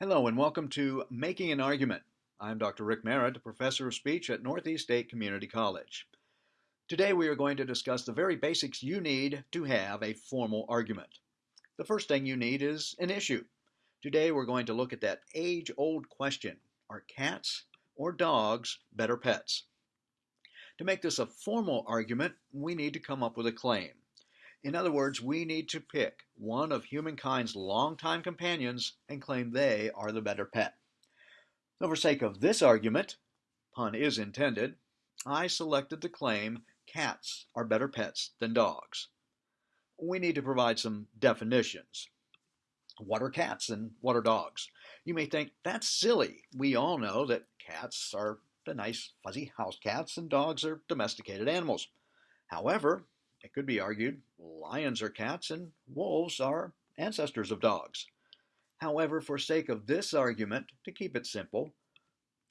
Hello and welcome to Making an Argument. I'm Dr. Rick Merritt, professor of speech at Northeast State Community College. Today we are going to discuss the very basics you need to have a formal argument. The first thing you need is an issue. Today we're going to look at that age-old question, are cats or dogs better pets? To make this a formal argument, we need to come up with a claim. In other words, we need to pick one of humankind's longtime companions and claim they are the better pet. So for sake of this argument, pun is intended, I selected the claim cats are better pets than dogs. We need to provide some definitions. What are cats and what are dogs? You may think that's silly. We all know that cats are the nice fuzzy house cats and dogs are domesticated animals. However, it could be argued lions are cats and wolves are ancestors of dogs. However, for sake of this argument, to keep it simple,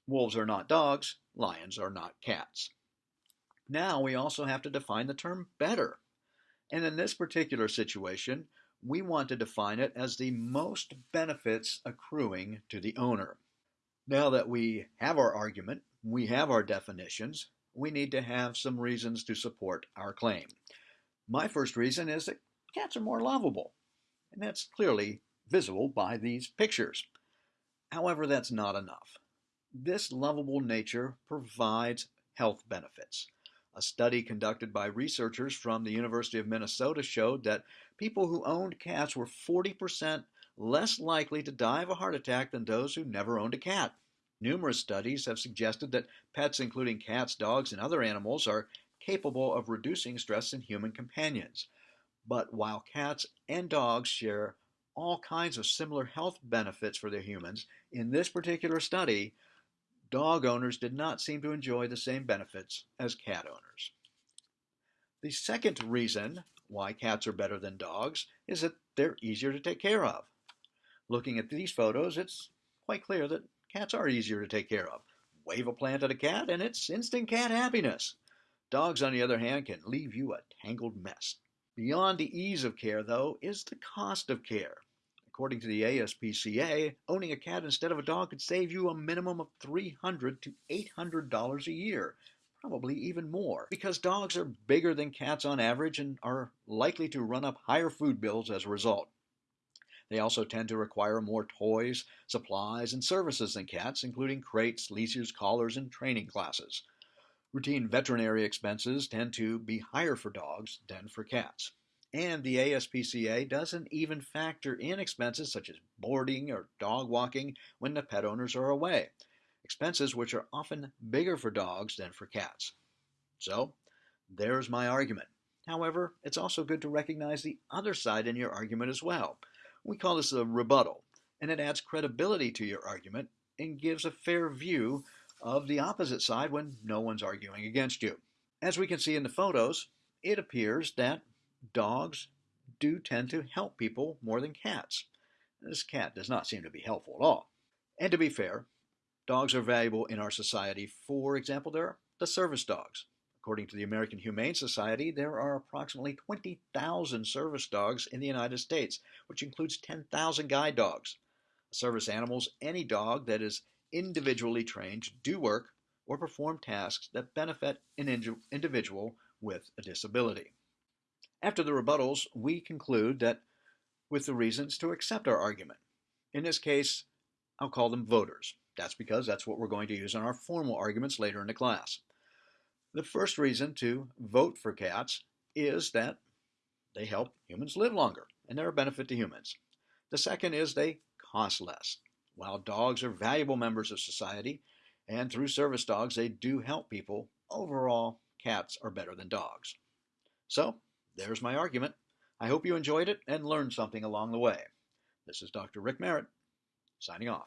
wolves are not dogs, lions are not cats. Now we also have to define the term better. And in this particular situation, we want to define it as the most benefits accruing to the owner. Now that we have our argument, we have our definitions, we need to have some reasons to support our claim. My first reason is that cats are more lovable, and that's clearly visible by these pictures. However, that's not enough. This lovable nature provides health benefits. A study conducted by researchers from the University of Minnesota showed that people who owned cats were 40% less likely to die of a heart attack than those who never owned a cat. Numerous studies have suggested that pets, including cats, dogs, and other animals, are capable of reducing stress in human companions. But while cats and dogs share all kinds of similar health benefits for their humans, in this particular study, dog owners did not seem to enjoy the same benefits as cat owners. The second reason why cats are better than dogs is that they're easier to take care of. Looking at these photos, it's quite clear that cats are easier to take care of. Wave a plant at a cat and it's instant cat happiness. Dogs, on the other hand, can leave you a tangled mess. Beyond the ease of care, though, is the cost of care. According to the ASPCA, owning a cat instead of a dog could save you a minimum of $300 to $800 a year, probably even more, because dogs are bigger than cats on average and are likely to run up higher food bills as a result. They also tend to require more toys, supplies, and services than cats, including crates, leashes, collars, and training classes. Routine veterinary expenses tend to be higher for dogs than for cats. And the ASPCA doesn't even factor in expenses such as boarding or dog walking when the pet owners are away, expenses which are often bigger for dogs than for cats. So, there's my argument. However, it's also good to recognize the other side in your argument as well. We call this a rebuttal, and it adds credibility to your argument and gives a fair view of the opposite side when no one's arguing against you. As we can see in the photos, it appears that dogs do tend to help people more than cats. This cat does not seem to be helpful at all. And to be fair, dogs are valuable in our society. For example, there are the service dogs. According to the American Humane Society, there are approximately 20,000 service dogs in the United States, which includes 10,000 guide dogs. Service animals, any dog that is individually trained to do work or perform tasks that benefit an individual with a disability. After the rebuttals, we conclude that with the reasons to accept our argument. In this case, I'll call them voters. That's because that's what we're going to use in our formal arguments later in the class. The first reason to vote for cats is that they help humans live longer and they're a benefit to humans. The second is they cost less. While dogs are valuable members of society, and through service dogs they do help people, overall, cats are better than dogs. So, there's my argument. I hope you enjoyed it and learned something along the way. This is Dr. Rick Merritt, signing off.